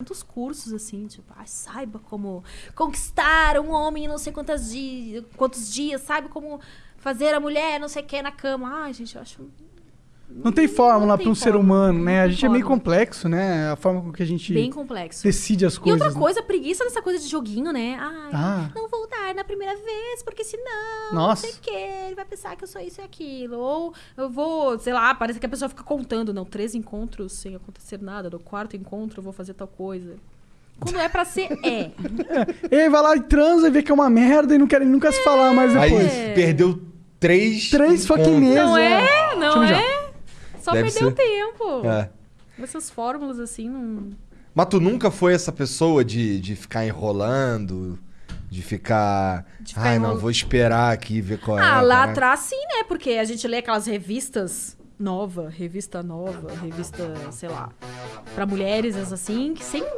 tantos cursos assim, tipo, ah, saiba como conquistar um homem em não sei quantas dias, quantos dias, saiba como fazer a mulher não sei o que na cama. Ai, gente, eu acho. Não tem fórmula para um ser fórmula, humano, né? A gente é meio fórmula. complexo, né? A forma com que a gente Bem complexo. decide as E coisas. outra né? coisa, preguiça dessa coisa de joguinho, né? Ai, Ah. não primeira vez, porque senão, Nossa. não sei o quê, ele vai pensar que eu sou isso e aquilo. Ou eu vou, sei lá, parece que a pessoa fica contando, não, três encontros sem acontecer nada, no quarto encontro eu vou fazer tal coisa. Quando é pra ser, é. E aí vai lá e transa e vê que é uma merda e não querem nunca se falar mais Aí depois. perdeu três. Três fucking meses. Não é? Deixa Não é? Só Deve perdeu ser. tempo. É. Essas fórmulas assim não. Mas tu nunca foi essa pessoa de, de ficar enrolando, de ficar. De ficar Ai, não, vou esperar aqui ver qual é. Ah, lá caraca." atrás sim, né? Porque a gente lê aquelas revistas nova, revista nova, revista, sei lá, pra mulheres, assim, que sem